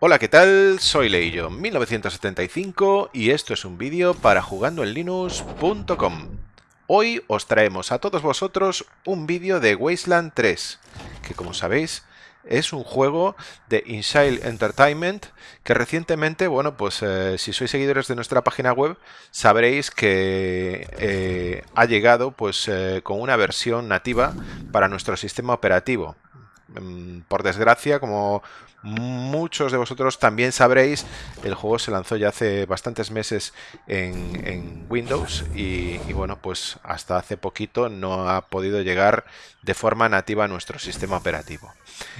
Hola, ¿qué tal? Soy Leillo, 1975 y esto es un vídeo para jugandoenlinux.com. Hoy os traemos a todos vosotros un vídeo de Wasteland 3, que como sabéis es un juego de Inside Entertainment que recientemente, bueno, pues eh, si sois seguidores de nuestra página web sabréis que eh, ha llegado pues eh, con una versión nativa para nuestro sistema operativo. Mm, por desgracia, como muchos de vosotros también sabréis, el juego se lanzó ya hace bastantes meses en, Windows y, bueno, pues hasta hace poquito no ha podido llegar de forma nativa a nuestro sistema operativo.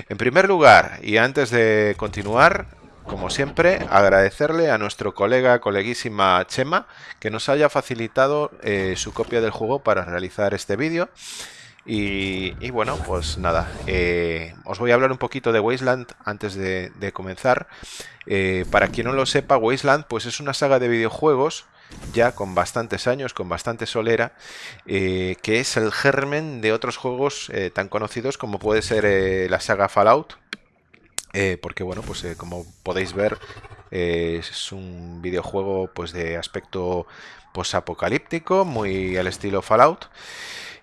En primer lugar, y antes de continuar, como siempre, agradecerle a nuestro colega, coleguísima Chema, que nos haya facilitado eh, su copia del juego para realizar este vídeo. Y, bueno, pues nada, eh, os voy a hablar un poquito de Wasteland antes de, comenzar. Eh, para quien no lo sepa, Wasteland pues es una saga de videojuegos ya con bastantes años, con bastante solera, eh, que es el germen de otros juegos tan conocidos como puede ser la saga Fallout, porque bueno, pues como podéis ver es un videojuego pues de aspecto posapocalíptico, muy al estilo Fallout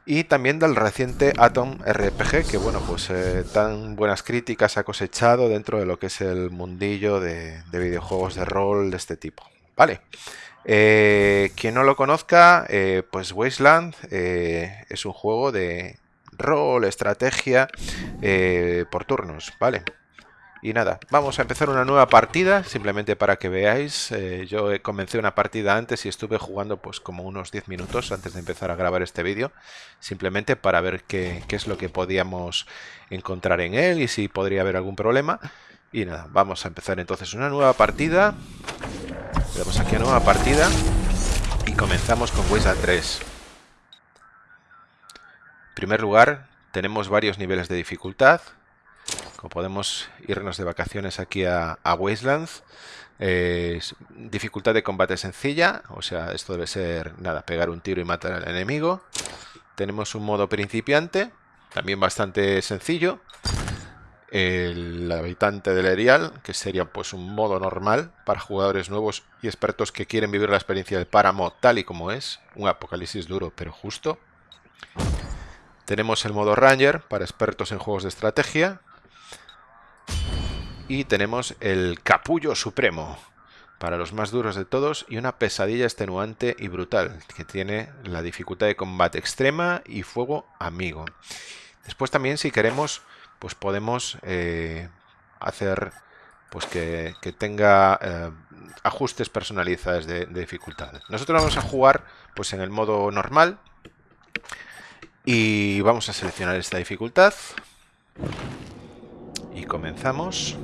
y también del reciente Atom RPG, que bueno, pues eh, tan buenas críticas ha cosechado dentro de lo que es el mundillo de, videojuegos de rol de este tipo. Vale, eh, quien no lo conozca, eh, pues Wasteland es un juego de rol, estrategia por turnos, ¿vale? Y nada, vamos a empezar una nueva partida, simplemente para que veáis. Eh, yo comencé una partida antes y estuve jugando pues como unos 10 minutos antes de empezar a grabar este vídeo. Simplemente para ver qué, es lo que podíamos encontrar en él y si podría haber algún problema. Y nada, vamos a empezar entonces una nueva partida. Le aquí a nueva partida y comenzamos con Wasteland 3. En primer lugar, tenemos varios niveles de dificultad podemos irnos de vacaciones aquí a, Wastelands, dificultad de combate sencilla, o sea, esto debe ser, nada, pegar un tiro y matar al enemigo. Tenemos un modo principiante, también bastante sencillo. El habitante del Erial, que sería pues un modo normal para jugadores nuevos y expertos que quieren vivir la experiencia del páramo tal y como es, un apocalipsis duro pero justo. Tenemos el modo Ranger para expertos en juegos de estrategia, y tenemos el Capullo Supremo, para los más duros de todos, y una pesadilla extenuante y brutal, que tiene la dificultad de combate extrema y fuego amigo. Después también, si queremos, pues podemos eh, hacer pues que, tenga eh, ajustes personalizados de, de, dificultad. Nosotros vamos a jugar pues en el modo normal y vamos a seleccionar esta dificultad y comenzamos.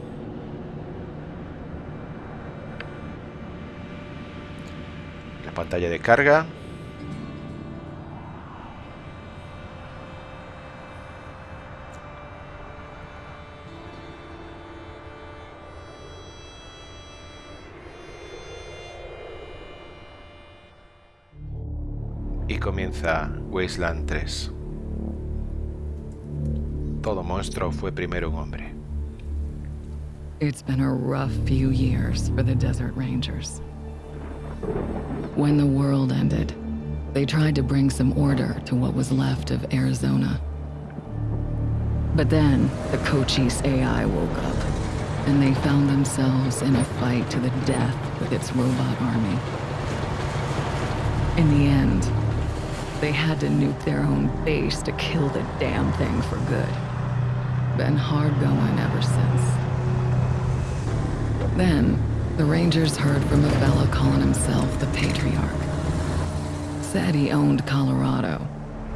Pantalla de carga. Y comienza Wasteland 3. Todo monstruo fue primero un hombre. It's been a rough few years for the Desert Rangers. When the world ended, they tried to bring some order to what was left of Arizona. But then, the Cochise AI woke up, and they found themselves in a fight to the death with its robot army. In the end, they had to nuke their own base to kill the damn thing for good. Been hard going ever since. Then, the Rangers heard from a fellow calling himself the Patriarch. Said he owned Colorado,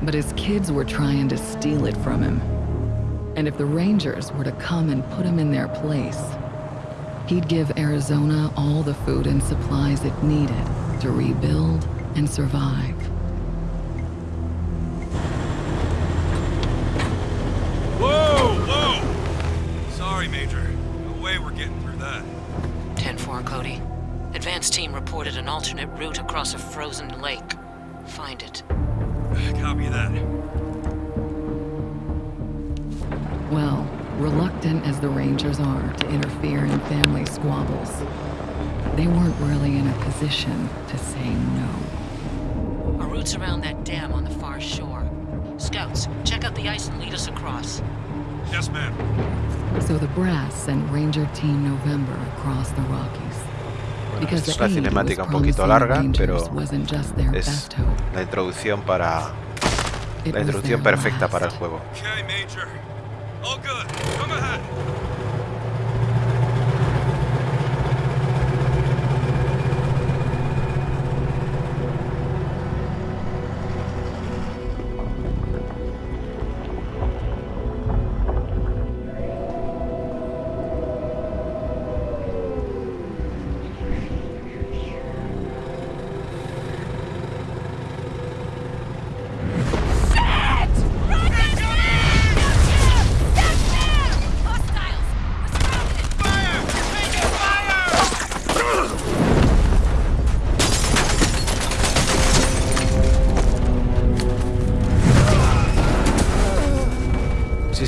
but his kids were trying to steal it from him. And if the Rangers were to come and put him in their place, he'd give Arizona all the food and supplies it needed to rebuild and survive. Advance team reported an alternate route across a frozen lake. Find it. Copy that. Well, Reluctant as the Rangers are to interfere in family squabbles, they weren't really in a position to say no. Our route's around that dam on the far shore. Scouts, check out the ice and lead us across. Yes, ma'am. So the brass sent Ranger Team November across the Rockies. Bueno, es una cinemática un poquito larga, pero es la introducción para la introducción perfecta para el juego.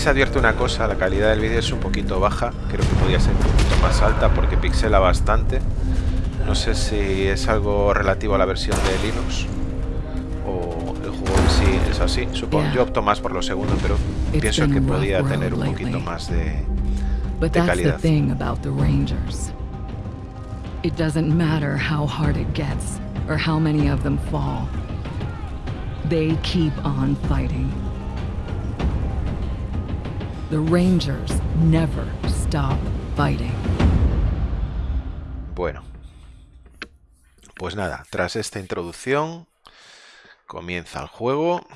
Se advierte una cosa, la calidad del vídeo es un poquito baja, creo que podría ser un poquito más alta porque pixela bastante. No sé si es algo relativo a la versión de Linux o el juego en sí es así. Supongo, yo opto más por lo segundo, pero pienso que podía tener un poquito más de... De calidad. It doesn't matter how hard it gets or how many of them fall. They keep on fighting. The Rangers never stop fighting. Bueno. Pues nada, tras esta introducción comienza el juego.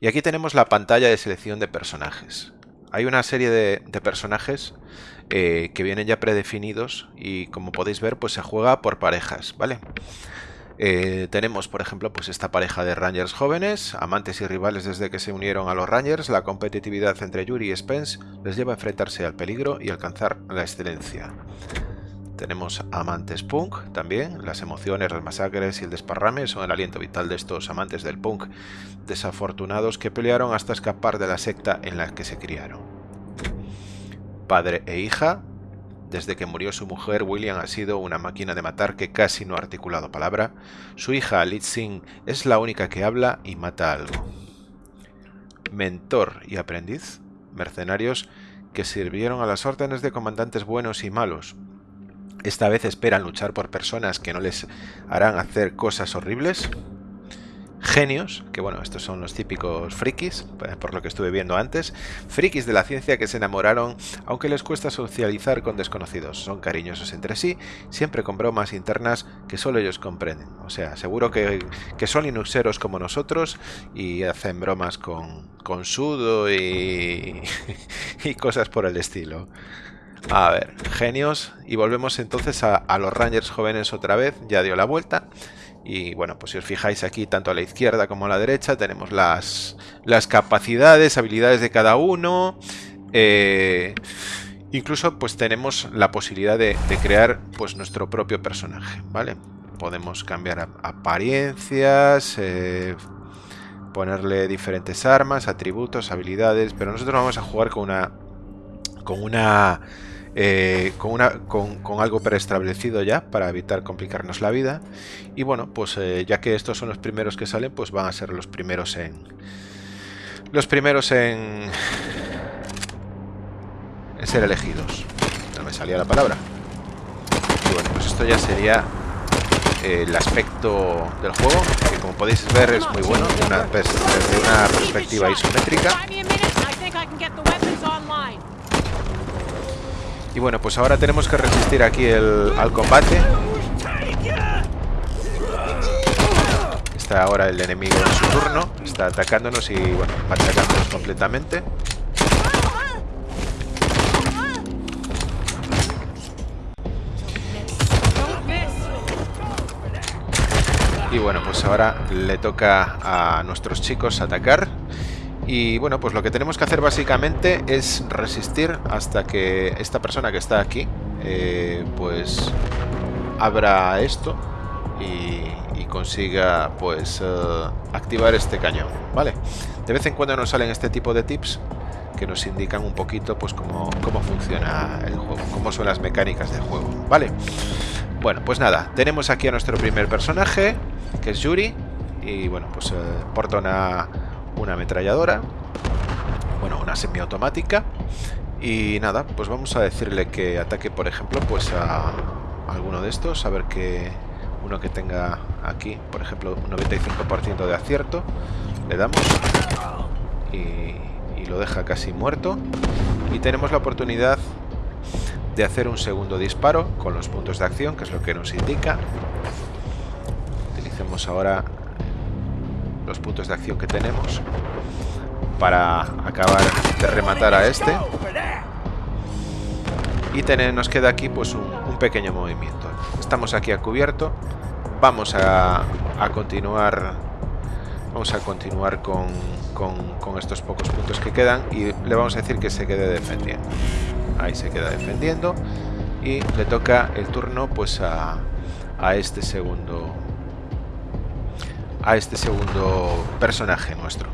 Y aquí tenemos la pantalla de selección de personajes. Hay una serie de, de personajes eh, que vienen ya predefinidos y como podéis ver pues se juega por parejas, ¿vale? Eh, tenemos, por ejemplo, pues esta pareja de Rangers jóvenes, amantes y rivales desde que se unieron a los Rangers. La competitividad entre Yuri y Spence les lleva a enfrentarse al peligro y alcanzar la excelencia. Tenemos amantes punk también. Las emociones, las masacres y el desparrame son el aliento vital de estos amantes del punk desafortunados que pelearon hasta escapar de la secta en la que se criaron. Padre e hija. Desde que murió su mujer, William ha sido una máquina de matar que casi no ha articulado palabra. Su hija, Lit Singh, es la única que habla y mata algo. Mentor y aprendiz. Mercenarios que sirvieron a las órdenes de comandantes buenos y malos. Esta vez esperan luchar por personas que no les harán hacer cosas horribles. Genios, que bueno, estos son los típicos frikis, eh, por lo que estuve viendo antes. Frikis de la ciencia que se enamoraron, aunque les cuesta socializar con desconocidos. Son cariñosos entre sí, siempre con bromas internas que solo ellos comprenden. O sea, seguro que, que son linuxeros como nosotros y hacen bromas con, con sudo y, y cosas por el estilo. A ver, genios. Y volvemos entonces a, a los Rangers jóvenes otra vez. Ya dio la vuelta. Y bueno, pues si os fijáis aquí, tanto a la izquierda como a la derecha, tenemos las, las capacidades, habilidades de cada uno. Eh, incluso pues tenemos la posibilidad de, crear pues nuestro propio personaje, ¿vale? Podemos cambiar apariencias, eh, ponerle diferentes armas, atributos, habilidades, pero nosotros vamos a jugar con una con una eh, con, una, con, algo preestablecido ya para evitar complicarnos la vida. Y bueno pues eh, ya que estos son los primeros que salen pues van a ser los primeros en los primeros en ser elegidos. No me salía la palabra. Y bueno pues esto ya sería el aspecto del juego que como podéis ver es muy bueno desde una perspectiva isométrica Buy me a minute and I think I can get the weapons online. Y bueno, pues ahora tenemos que resistir aquí el, al combate. Está ahora el enemigo en su turno. Está atacándonos y bueno, atacándonos completamente. Y bueno, pues ahora le toca a nuestros chicos atacar. Y bueno, pues lo que tenemos que hacer básicamente es resistir hasta que esta persona que está aquí, eh, pues abra esto y, y consiga pues eh, activar este cañón, ¿vale? De vez en cuando nos salen este tipo de tips que nos indican un poquito pues cómo, cómo funciona el juego, cómo son las mecánicas del juego, ¿vale? Bueno, pues nada, tenemos aquí a nuestro primer personaje, que es Yuri, y bueno, pues eh, porta una, una ametralladora, bueno, una semiautomática, y nada, pues vamos a decirle que ataque, por ejemplo, pues a, alguno de estos, a ver que uno que tenga aquí, por ejemplo, un 95% de acierto, le damos y, y lo deja casi muerto. Y tenemos la oportunidad de hacer un segundo disparo con los puntos de acción, que es lo que nos indica. Utilicemos ahora puntos de acción que tenemos para acabar de rematar a este. Y tener, nos queda aquí pues un, un, pequeño movimiento. Estamos aquí a cubierto. Vamos a, a continuar. Vamos a continuar con, con, con, estos pocos puntos que quedan. Y le vamos a decir que se quede defendiendo. Ahí se queda defendiendo. Y le toca el turno pues a, a este segundo. A este segundo personaje nuestro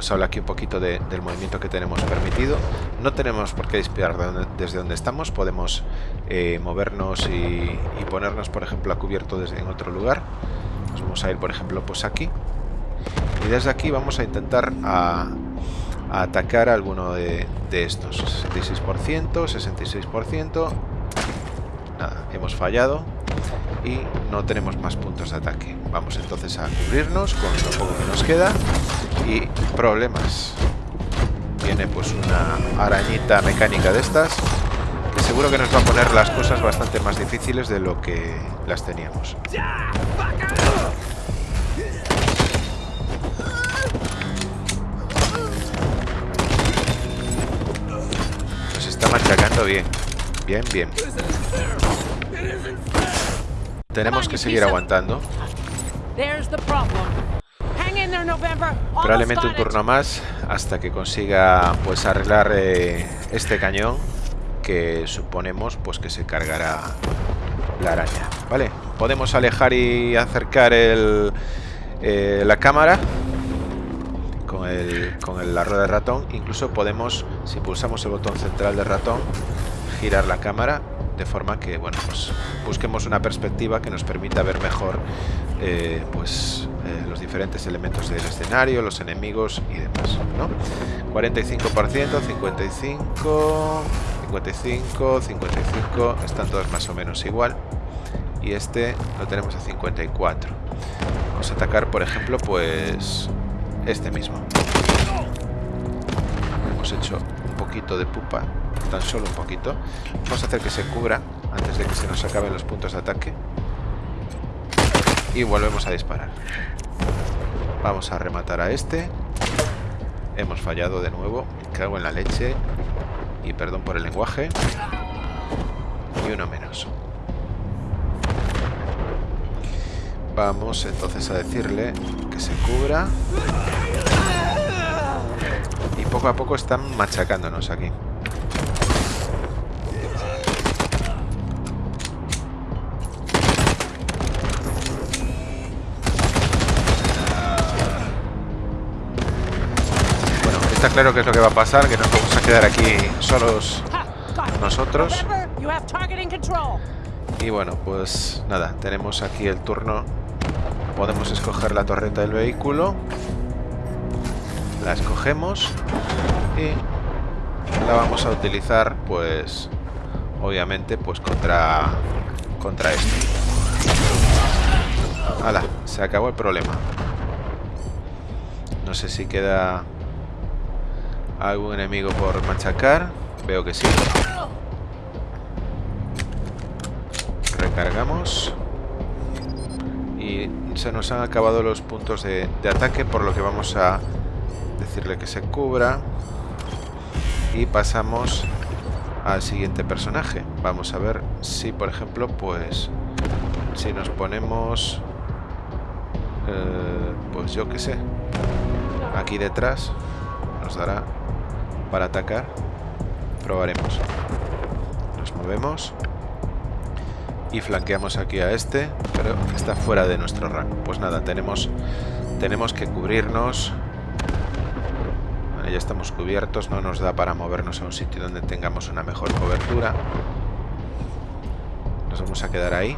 nos habla aquí un poquito de, del movimiento que tenemos permitido. No tenemos por qué disparar desde donde estamos, podemos eh, movernos y, ponernos, por ejemplo, a cubierto desde en otro lugar. Nos vamos a ir, por ejemplo, pues aquí. Y desde aquí vamos a intentar a, a atacar a alguno de, de estos. 66%, 66%. Nada, hemos fallado y no tenemos más puntos de ataque. Vamos entonces a cubrirnos con lo poco que nos queda y problemas. Viene pues una arañita mecánica de estas que seguro que nos va a poner las cosas bastante más difíciles de lo que las teníamos. Nos está machacando bien. Bien, bien. Tenemos que seguir aguantando. Probablemente un turno más hasta que consiga pues arreglar eh, este cañón que suponemos pues que se cargará la araña. Vale, podemos alejar y acercar el, eh, la cámara con, el, con el, la rueda de ratón. Incluso podemos, si pulsamos el botón central del ratón, girar la cámara de forma que bueno pues busquemos una perspectiva que nos permita ver mejor eh, pues eh, los diferentes elementos del escenario los enemigos y demás ¿no? 45% 55 55 55 están todas más o menos igual. Y este lo tenemos a 54 vamos a atacar por ejemplo pues este mismo. Hemos hecho de pupa tan solo un poquito. Vamos a hacer que se cubra antes de que se nos acaben los puntos de ataque. Y volvemos a disparar. Vamos a rematar a este. Hemos fallado de nuevo. Me cago en la leche. Y perdón por el lenguaje. Y uno menos. Vamos entonces a decirle que se cubra. Poco a poco están machacándonos aquí. está claro que es lo que va a pasar, que nos vamos a quedar aquí solos nosotros. Y bueno, pues nada, tenemos aquí el turno. Podemos escoger la torreta del vehículo. La escogemos y la vamos a utilizar, pues, obviamente, pues contra, contra este. ¡Hala! Se acabó el problema. No sé si queda ¿Algún enemigo por machacar? Veo que sí. Recargamos. Y se nos han acabado los puntos de, de ataque, por lo que vamos a decirle que se cubra. Y pasamos al siguiente personaje. Vamos a ver si, por ejemplo, pues... Si nos ponemos... Eh, pues yo qué sé. Aquí detrás nos dará para atacar. Probaremos. Nos movemos. Y flanqueamos aquí a este, pero está fuera de nuestro rango. Pues nada, tenemos, tenemos que cubrirnos. Ahí estamos cubiertos, no nos da para movernos a un sitio donde tengamos una mejor cobertura. Nos vamos a quedar ahí.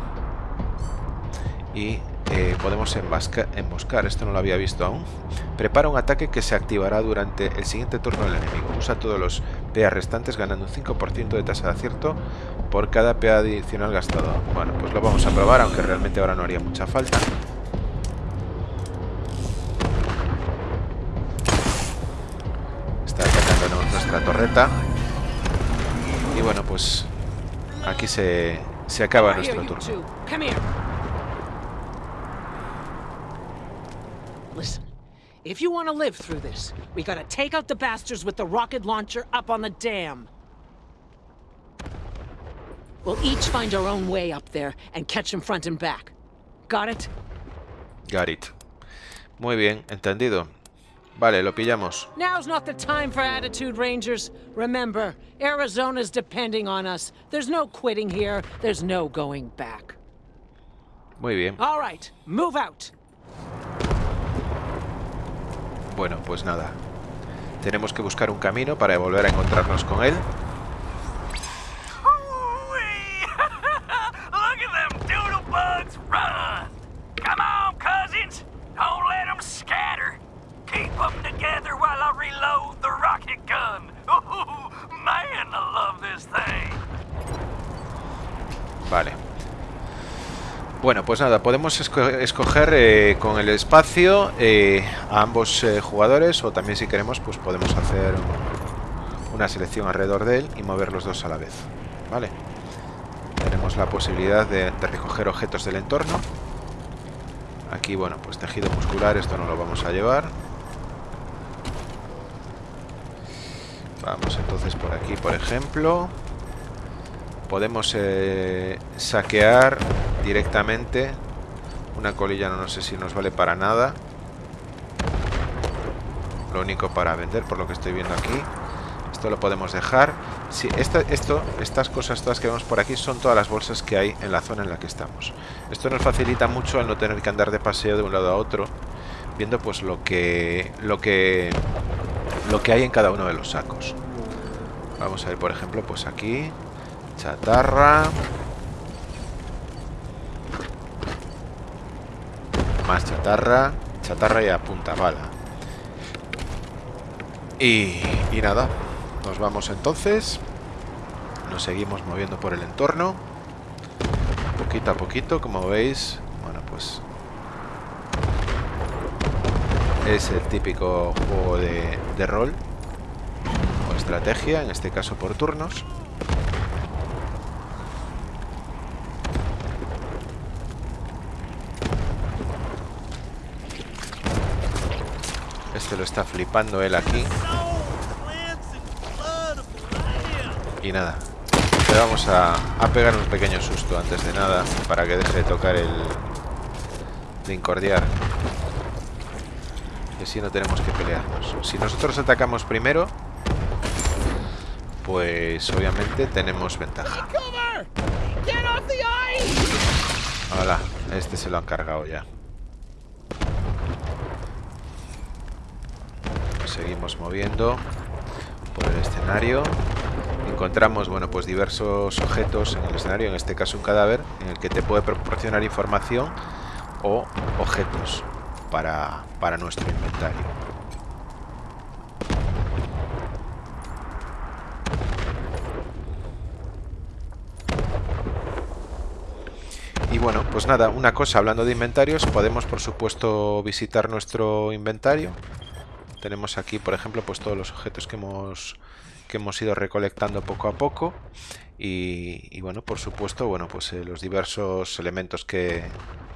Y eh, podemos emboscar, esto no lo había visto aún. Prepara un ataque que se activará durante el siguiente turno del enemigo. Usa todos los PA restantes ganando un 5% de tasa de acierto por cada PA adicional gastado. Bueno, pues lo vamos a probar, aunque realmente ahora no haría mucha falta. Nuestra torreta. Y bueno, pues aquí se, se acaba nuestro turno. Listen, if you want to live through this, we gotta take out the bastards with the rocket launcher up on the dam. We'll each find our own way up there and catch them front and back. Got it? Got it. Muy bien, entendido. Vale, lo pillamos. Now's not the time for attitude, Rangers. Remember, Arizona's depending on us. There's no quitting here. There's no going back. Muy bien. All right, move out. Bueno, pues nada. Tenemos que buscar un camino para volver a encontrarnos con él. Vale. Bueno, pues nada, podemos escoger eh, con el espacio eh, a ambos eh, jugadores o también si queremos pues podemos hacer una selección alrededor de él y mover los dos a la vez. Vale. Tenemos la posibilidad de, de recoger objetos del entorno. Aquí, bueno, pues tejido muscular, esto no lo vamos a llevar. Vamos entonces por aquí, por ejemplo. Podemos saquear directamente. Una colilla no, sé si nos vale para nada. Lo único para vender, por lo que estoy viendo aquí. Esto lo podemos dejar. Sí, esta, esto, estas cosas todas que vemos por aquí son todas las bolsas que hay en la zona en la que estamos. Esto nos facilita mucho al no tener que andar de paseo de un lado a otro, viendo pues lo que, lo que, lo que hay en cada uno de los sacos. Vamos a ver, por ejemplo, pues aquí, chatarra, Más chatarra. Chatarra y a bala. Y, y nada. Nos vamos entonces. Nos seguimos moviendo por el entorno. Poquito a poquito, como veis. Bueno, pues... Es el típico juego de, rol. O estrategia, en este caso por turnos. Este lo está flipando él aquí. Y nada. Le vamos a, pegar un pequeño susto antes de nada. Para que deje de tocar el... De incordiar. Así no tenemos que pelearnos. Si nosotros atacamos primero... Pues obviamente tenemos ventaja. Hola, este se lo han cargado ya. seguimos moviendo por el escenario. Encontramos, bueno, pues diversos objetos en el escenario, en este caso un cadáver, en el que te puede proporcionar información o objetos para, para nuestro inventario. Y bueno, pues nada, una cosa, hablando de inventarios, podemos por supuesto visitar nuestro inventario tenemos aquí, por ejemplo, pues todos los objetos que hemos, que hemos ido recolectando poco a poco. Y, bueno, por supuesto, bueno, pues eh, los diversos elementos que,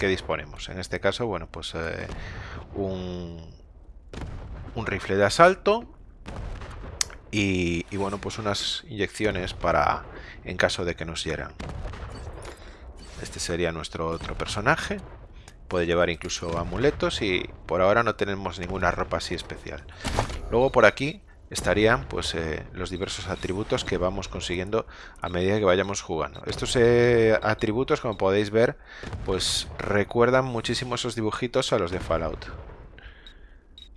disponemos. En este caso, bueno, pues eh, un, un rifle de asalto, y, y, bueno, pues unas inyecciones para en caso de que nos hieran. Este sería nuestro otro personaje. Puede llevar incluso amuletos y por ahora no tenemos ninguna ropa así especial. Luego por aquí estarían pues eh, los diversos atributos que vamos consiguiendo a medida que vayamos jugando. Estos eh, atributos, como podéis ver, pues recuerdan muchísimo esos dibujitos a los de Fallout.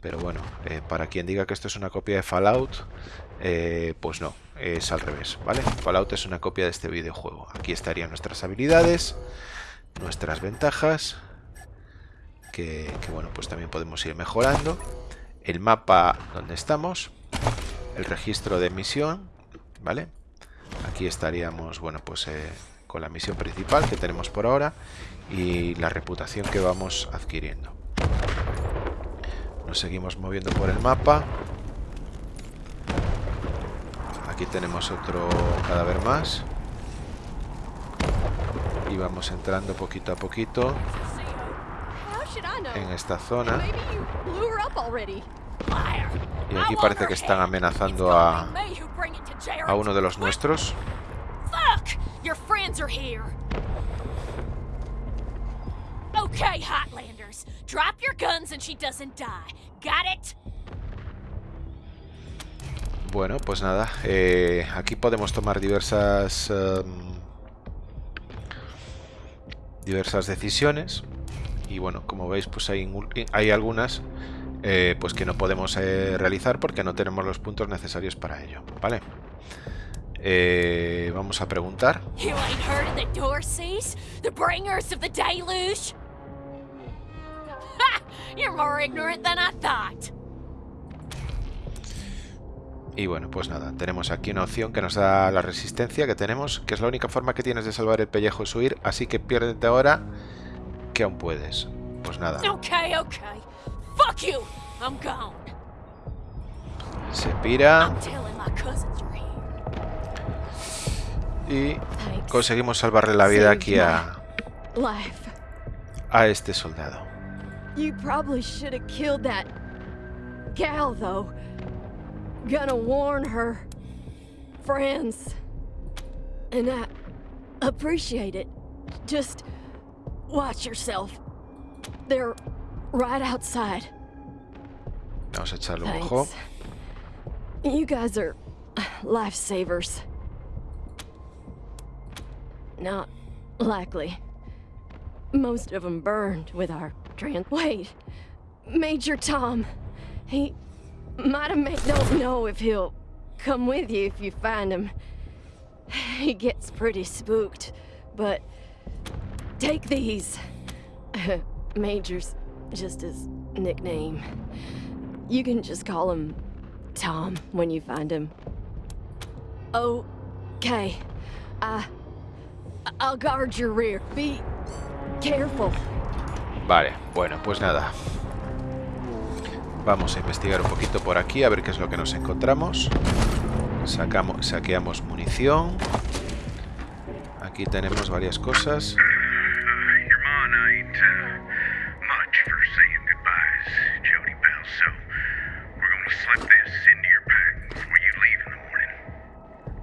Pero bueno, eh, para quien diga que esto es una copia de Fallout, pues no, es al revés, ¿vale? Fallout es una copia de este videojuego. Aquí estarían nuestras habilidades, nuestras ventajas, que, que bueno, pues también podemos ir mejorando. El mapa donde estamos, el registro de misión, ¿vale? Aquí estaríamos, bueno, pues eh, con la misión principal que tenemos por ahora y la reputación que vamos adquiriendo. Nos seguimos moviendo por el mapa. Aquí tenemos otro cadáver más. Y vamos entrando poquito a poquito en esta zona. Y aquí parece que están amenazando a, a uno de los nuestros. Okay, Hotlanders. Drop your guns and she doesn't die. Got it? Bueno, pues nada. Eh, aquí podemos tomar diversas... Um, diversas decisiones. Y bueno, como veis, pues hay, hay algunas eh, pues que no podemos eh, realizar porque no tenemos los puntos necesarios para ello. ¿Vale? Eh, vamos a preguntar. Y bueno, pues nada, tenemos aquí una opción que nos da la resistencia que tenemos, que es la única forma que tienes de salvar el pellejo es huir, así que piérdete ahora que aún puedes. Pues nada. Okay, okay. Fuck you. I'm gone. Se pira. I'm telling my cousins you're here. Y conseguimos salvarle la vida aquí a, a este soldado. You probably should have killed that gal, though. Gonna warn her friends. And I appreciate it. Just watch yourself. They're right outside. Vamos a echarle un ojo. You guys are lifesavers. Not likely. Most of them burned with our trans. Wait, Major Tom. He might have made. Don't know if he'll come with you if you find him. He gets pretty spooked, but take these. Major's just his nickname. You can just call him Tom when you find him. Okay. I. I'll guard your rear. Be careful. Vale, bueno, pues nada. Vamos a investigar un poquito por aquí, a ver qué es lo que nos encontramos. Sacamos, saqueamos munición. Aquí tenemos varias cosas. Much for saying goodbyes, Jody Bell, so we're gonna slip this into your pack before you leave in the morning.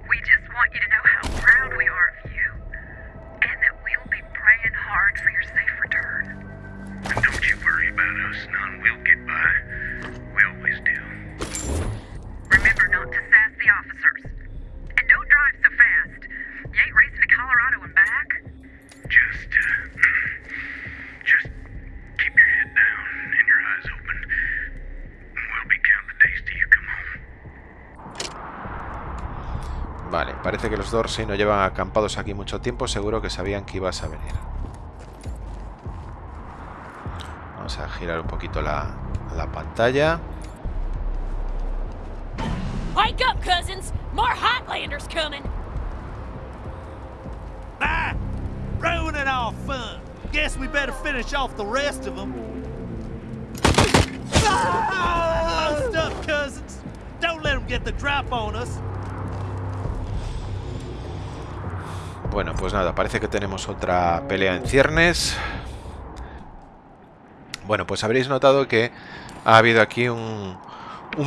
We just want you to know how proud we are of you, and that we'll be praying hard for your safe return. And don't you worry about us, none. We'll get by. Los Dorsey no llevan acampados aquí mucho tiempo, seguro que sabían que ibas a venir. Vamos a girar un poquito la, la pantalla. Wake up, cousins! More Hotlanders coming! Ah! Ruining our fun. Guess we better finish off the rest of them. Ah! Post up, cousins. Don't let them get the drop on us. Bueno, pues nada, parece que tenemos otra pelea en ciernes. Bueno, pues habréis notado que ha habido aquí un,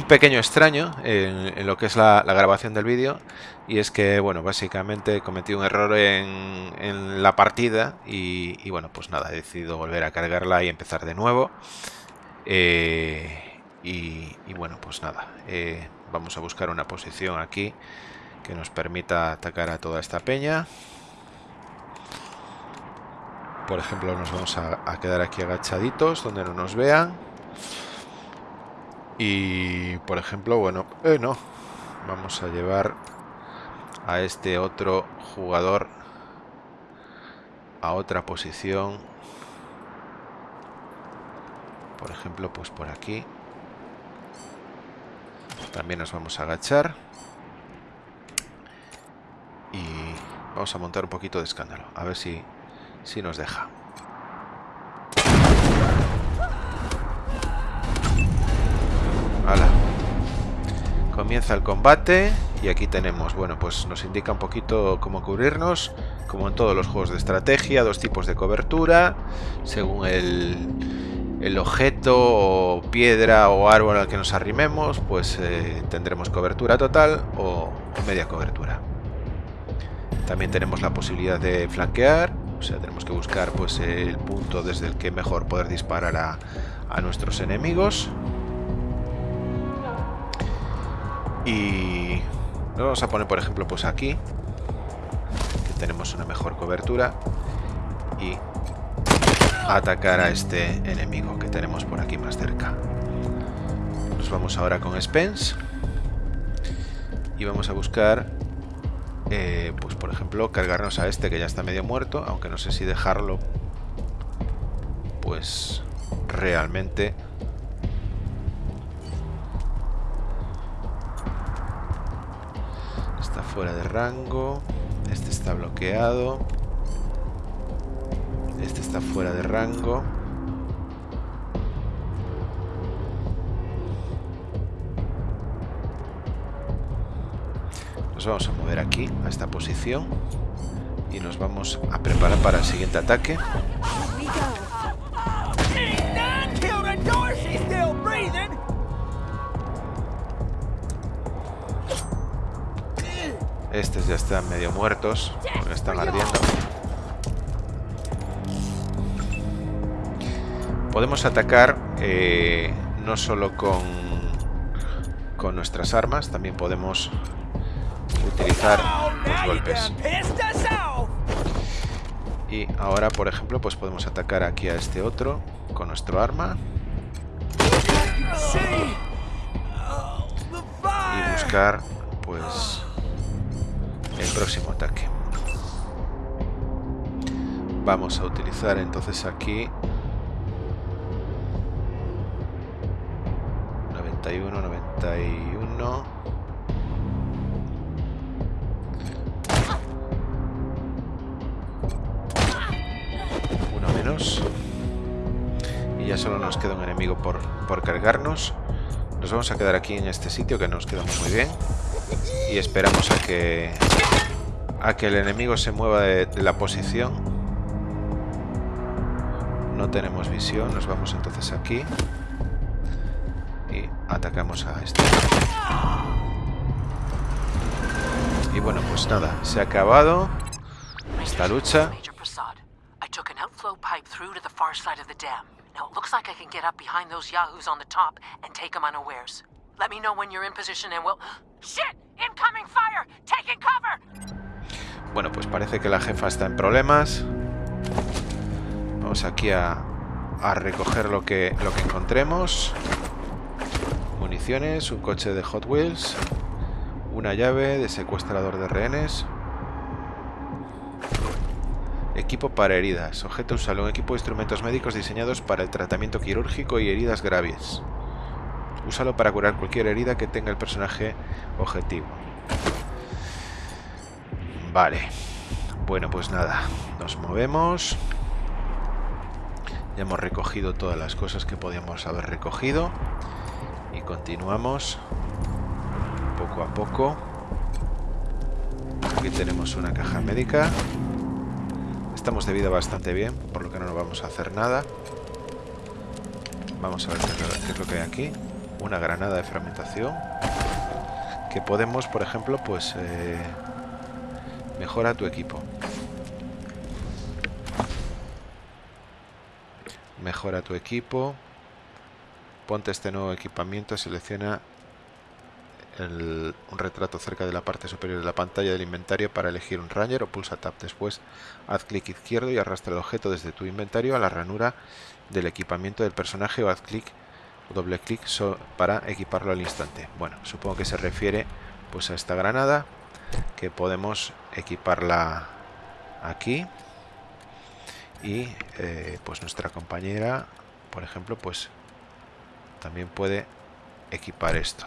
pequeño extraño en, lo que es la, grabación del vídeo. Y es que, bueno, básicamente cometí un error en, en la partida y, y, bueno, pues nada, he decidido volver a cargarla y empezar de nuevo. Eh, y, y, bueno, pues nada, eh, vamos a buscar una posición aquí que nos permita atacar a toda esta peña. Por ejemplo, nos vamos a, quedar aquí agachaditos donde no nos vean. Y, por ejemplo, bueno, eh, no. Vamos a llevar a este otro jugador a otra posición. Por ejemplo, pues por aquí. También nos vamos a agachar. Y vamos a montar un poquito de escándalo. A ver si, si nos deja. Comienza el combate y aquí tenemos, bueno, pues nos indica un poquito cómo cubrirnos, como en todos los juegos de estrategia, dos tipos de cobertura, según el, el objeto o piedra o árbol al que nos arrimemos, pues eh, tendremos cobertura total o media cobertura. También tenemos la posibilidad de flanquear, o sea, tenemos que buscar pues el punto desde el que mejor poder disparar a, a nuestros enemigos. Y nos vamos a poner, por ejemplo, pues aquí, que tenemos una mejor cobertura, y atacar a este enemigo que tenemos por aquí más cerca. Nos vamos ahora con Spence y vamos a buscar, eh, pues por ejemplo, cargarnos a este que ya está medio muerto, aunque no sé si dejarlo, pues realmente fuera de rango. Este está bloqueado. Este está fuera de rango. Vamos a mover aquí, a esta posición. Y nos vamos a preparar para el siguiente ataque. Estos ya están medio muertos, porque están ardiendo. Podemos atacar eh, no solo con, con nuestras armas, también podemos utilizar los golpes. Y ahora, por ejemplo, pues podemos atacar aquí a este otro con nuestro arma. Y buscar, pues, el próximo ataque. Vamos a utilizar entonces aquí 91, 91. Solo nos queda un enemigo por, por cargarnos. Nos vamos a quedar aquí en este sitio que nos quedamos muy bien. Y esperamos a que a que el enemigo se mueva de, la posición. No tenemos visión, nos vamos entonces aquí. Y atacamos a este. Y bueno, pues nada, se ha acabado esta lucha. Now looks like I can get up behind those yahoos on the top and take them unawares. Let me know when you're in position and we'll... Shit! Incoming fire! Taking cover! Bueno, pues parece que la jefa está en problemas. Vamos aquí a, a recoger lo que, lo que encontremos. Municiones, un coche de Hot Wheels, una llave de secuestrador de rehenes. Equipo para heridas. Objeto usado. Un equipo de instrumentos médicos diseñados para el tratamiento quirúrgico y heridas graves. Úsalo para curar cualquier herida que tenga el personaje objetivo. Vale. Bueno, pues nada. Nos movemos. Ya hemos recogido todas las cosas que podíamos haber recogido. Y continuamos poco a poco. Aquí tenemos una caja médica. Estamos de vida bastante bien, por lo que no nos vamos a hacer nada. Vamos a ver qué es lo que hay aquí. Una granada de fragmentación. Que podemos, por ejemplo, pues... Eh, mejora tu equipo. Mejora tu equipo. Ponte este nuevo equipamiento. Selecciona un retrato cerca de la parte superior de la pantalla del inventario para elegir un Ranger o pulsa Tab. Después haz clic izquierdo y arrastra el objeto desde tu inventario a la ranura del equipamiento del personaje o haz clic o doble clic para equiparlo al instante. Bueno, supongo que se refiere pues a esta granada que podemos equiparla aquí y eh, pues nuestra compañera por ejemplo pues también puede equipar esto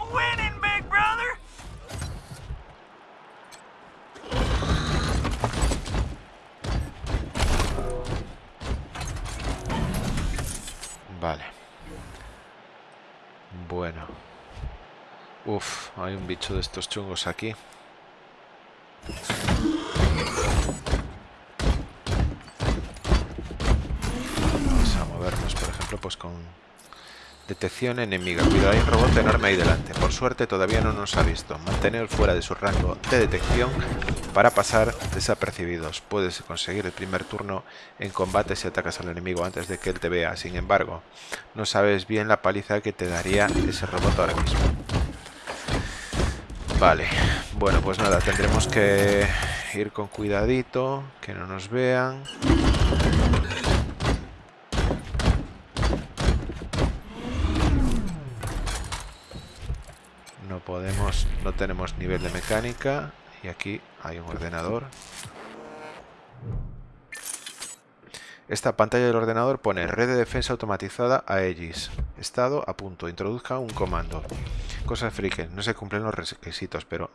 winning, big brother. Vale. Bueno. Uf, hay un bicho de estos chungos aquí. Vamos a movernos, por ejemplo, pues con detección enemiga. Cuidado, hay un robot enorme ahí delante. Por suerte todavía no nos ha visto. Mantener fuera de su rango de detección para pasar desapercibidos. Puedes conseguir el primer turno en combate si atacas al enemigo antes de que él te vea. Sin embargo, no sabes bien la paliza que te daría ese robot ahora mismo. Vale, bueno, pues nada, tendremos que ir con cuidadito, que no nos vean. No podemos, no tenemos nivel de mecánica y aquí hay un ordenador. Esta pantalla del ordenador pone red de defensa automatizada a Aegis. Estado a punto. Introduzca un comando. Cosas friki. No se cumplen los requisitos, pero...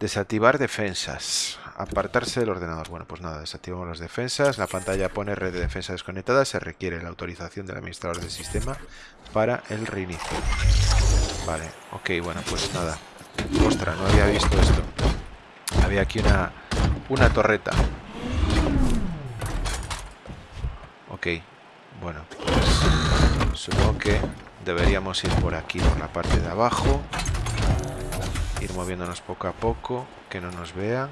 Desactivar defensas. Apartarse del ordenador. Bueno, pues nada, desactivamos las defensas. La pantalla pone red de defensa desconectada. Se requiere la autorización del administrador del sistema para el reinicio. Vale, ok, bueno, pues nada. Ostras, no había visto esto. Había aquí una, una torreta. Ok, bueno, pues supongo que deberíamos ir por aquí, por la parte de abajo. Ir moviéndonos poco a poco, que no nos vean.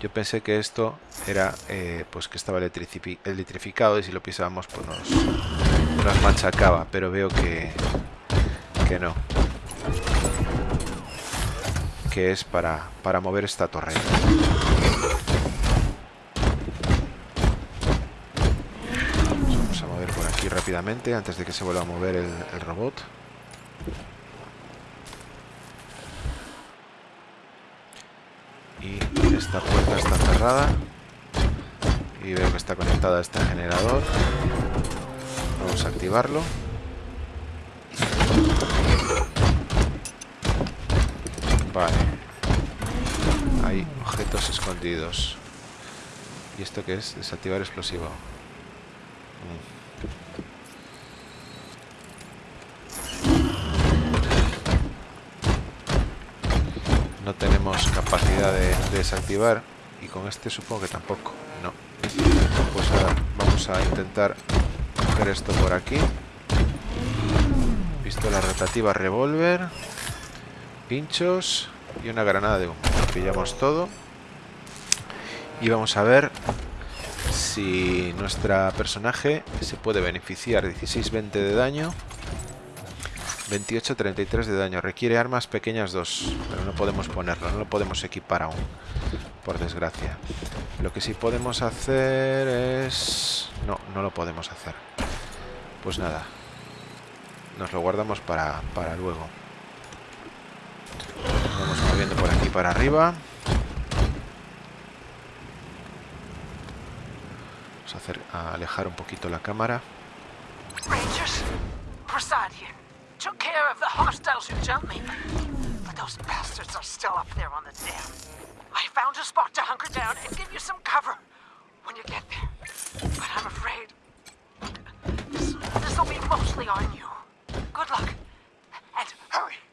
Yo pensé que esto era, eh, pues que estaba electrificado y si lo pisábamos pues nos, nos machacaba, pero veo que, que no. Que es para, para mover esta torreta. Vamos a mover por aquí rápidamente antes de que se vuelva a mover el, el robot. Y esta puerta está cerrada. Y veo que está conectada a este generador. Vamos a activarlo. Vale. Hay objetos escondidos. ¿Y esto qué es? Desactivar explosivo. Mm. No tenemos capacidad de, de desactivar. Y con este supongo que tampoco. No. Pues ahora vamos a intentar coger esto por aquí. Pistola rotativa revólver. Pinchos. Y una granada de humo. Pillamos todo. Y vamos a ver si nuestra personaje se puede beneficiar 16-20 de daño 28-33 de daño requiere armas pequeñas 2 pero no podemos ponerlo, no lo podemos equipar aún por desgracia lo que sí podemos hacer es... no, no lo podemos hacer pues nada nos lo guardamos para, para luego Nos vamos moviendo por aquí para arriba Vamos a, hacer, a alejar un poquito la cámara. Rangers, Prasad here. Took care of the hostiles who jumped me. But those bastards are still up there on the dam. I found a spot to hunker down and give you some cover when you get there. But I'm afraid this will be mostly on you. Good luck. And hurry.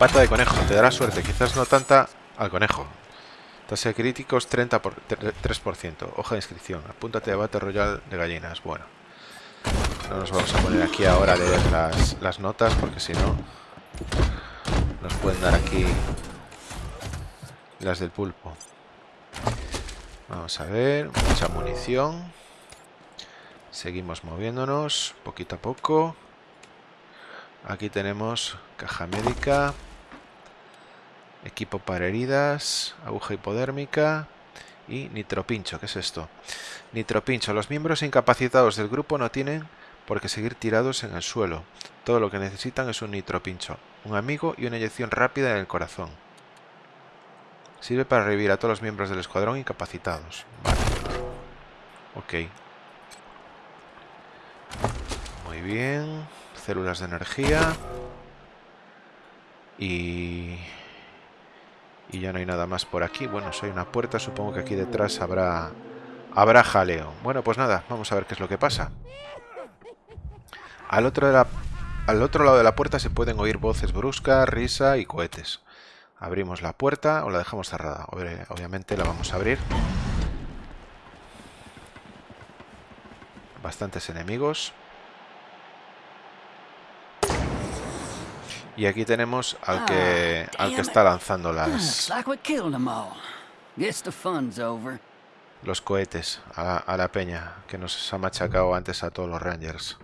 Pata de conejo, te dará suerte, quizás no tanta al conejo. Tasa de críticos 30 por, 3%. Hoja de inscripción. Apúntate a Battle Royal de gallinas. Bueno. No nos vamos a poner aquí ahora a leer las, las notas porque si no nos pueden dar aquí las del pulpo. Vamos a ver. Mucha munición. Seguimos moviéndonos poquito a poco. Aquí tenemos caja médica. Equipo para heridas, aguja hipodérmica y nitropincho. ¿Qué es esto? Nitropincho. Los miembros incapacitados del grupo no tienen por qué seguir tirados en el suelo. Todo lo que necesitan es un nitropincho, un amigo y una inyección rápida en el corazón. Sirve para revivir a todos los miembros del escuadrón incapacitados. Vale. Ok. Muy bien. Células de energía. Y y ya no hay nada más por aquí. Bueno, hay una puerta, supongo que aquí detrás habrá, habrá jaleo. Bueno, pues nada, vamos a ver qué es lo que pasa. Al otro, al otro lado de la puerta se pueden oír voces bruscas, risa y cohetes. Abrimos la puerta o la dejamos cerrada. Obviamente la vamos a abrir. Bastantes enemigos. Y aquí tenemos al que, Ah, al que está lanzando las, killed 'em los cohetes a la, a la peña que nos ha machacado antes a todos los Rangers.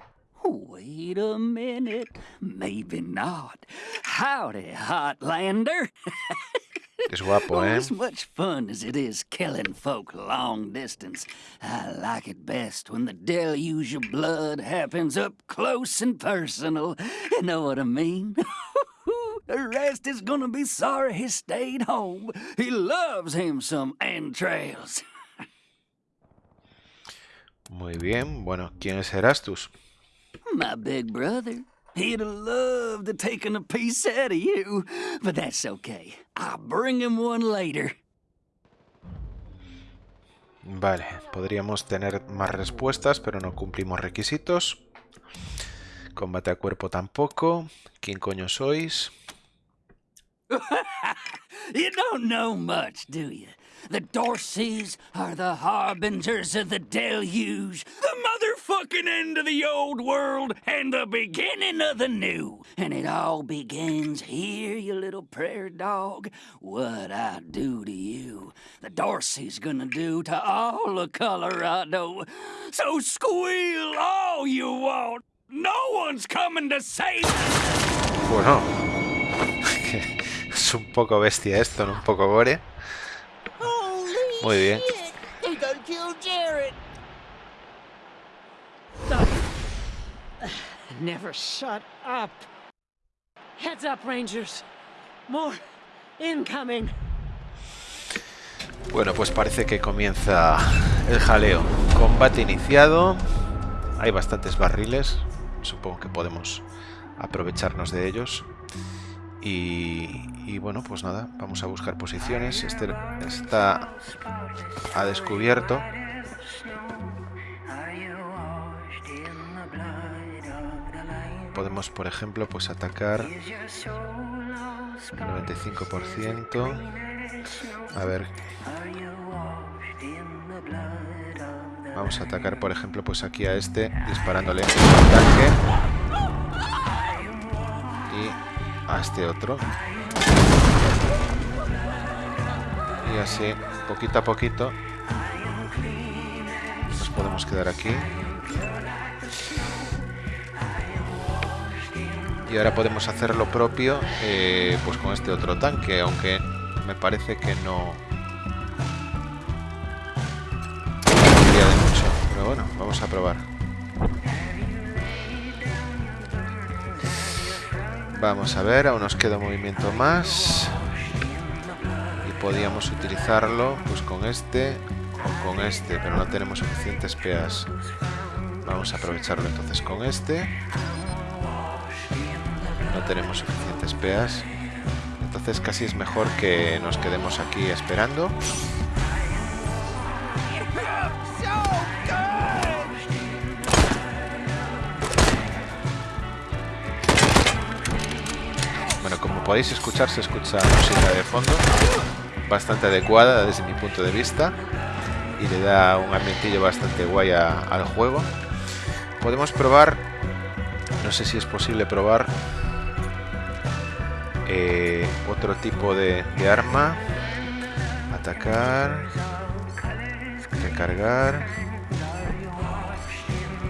Wait a minute. Maybe not. Howdy, Hotlander. Es guapo, Oh, ¿eh? as much fun as it is killing folk long distance, I like it best when the deluge of blood happens up close and personal. You know what I mean? the rest is gonna be sorry he stayed home. He loves him some entrails. Muy bien. Bueno, ¿quién es Erastus? My big brother. He'd have loved to taken a piece out of you, but that's okay. I'll bring him one later. Vale, podríamos tener más respuestas, pero no cumplimos requisitos. Combate a cuerpo tampoco. ¿Quién coño sois? You don't know much, do you? The Dorseys are the harbingers of the deluge, the motherfucking end of the old world and the beginning of the new. And it all begins here, you little prayer dog. What I do to you, the Dorsey's gonna do to all of Colorado. So squeal all you want. No one's coming to save Bueno, es un poco bestia esto, ¿no? Un poco gore. Muy bien. Never shut up. Heads up, Rangers. More incoming. Bueno, pues parece que comienza el jaleo. Combate iniciado. Hay bastantes barriles. Supongo que podemos aprovecharnos de ellos. Y, y bueno, pues nada, vamos a buscar posiciones. Este está a descubierto. Podemos, por ejemplo, pues atacar 95%. A ver. Vamos a atacar, por ejemplo, pues aquí a este, disparándole un tanque. Y a este otro. Y así, poquito a poquito, nos podemos quedar aquí. Y ahora podemos hacer lo propio eh, pues con este otro tanque, aunque me parece que no... mucho. Pero bueno, vamos a probar. Vamos a ver, aún nos queda un movimiento más. Podíamos utilizarlo pues con este o con este, pero no tenemos suficientes peas. Vamos a aprovecharlo entonces con este. No tenemos suficientes peas. Entonces casi es mejor que nos quedemos aquí esperando. Bueno, como podéis escuchar, se escucha música de fondo. Bastante adecuada desde mi punto de vista. Y le da un ambientillo bastante guay al juego. Podemos probar... No sé si es posible probar... Eh, otro tipo de, de arma. Atacar. Recargar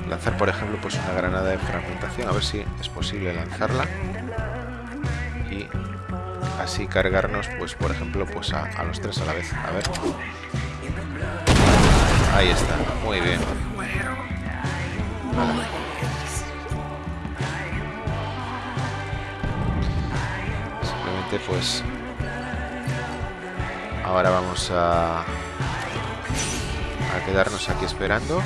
lanzar por ejemplo pues una granada de fragmentación a ver si es posible lanzarla así cargarnos pues por ejemplo pues a, los tres a la vez. A ver. Ahí está. Muy bien. Simplemente pues ahora vamos a a quedarnos aquí esperando.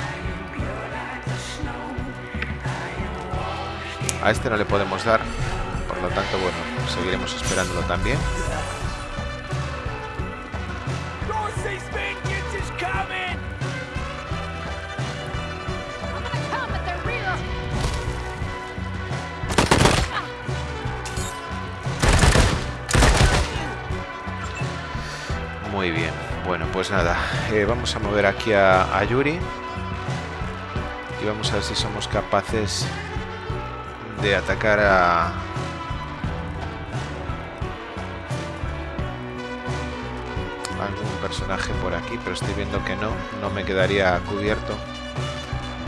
A este no le podemos dar, por lo tanto, bueno, seguiremos esperándolo también. Muy bien, bueno, pues nada, eh, vamos a mover aquí a, a Yuri. Y vamos a ver si somos capaces de atacar a... por aquí, pero estoy viendo que no, no me quedaría cubierto